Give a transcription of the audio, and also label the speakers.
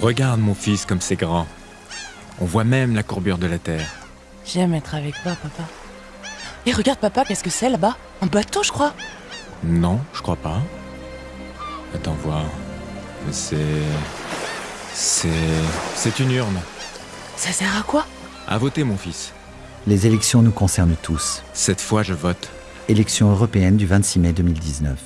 Speaker 1: Regarde mon fils comme c'est grand. On voit même la courbure de la Terre.
Speaker 2: J'aime être avec toi, papa. Et regarde, papa, qu'est-ce que c'est là-bas? Un bateau, je crois.
Speaker 1: Non, je crois pas. Attends voir. C'est... C'est... C'est une urne.
Speaker 2: Ça sert à quoi?
Speaker 1: À voter mon fils.
Speaker 3: Les élections nous concernent tous.
Speaker 1: Cette fois je vote.
Speaker 3: Élections européennes du 26 mai 2019.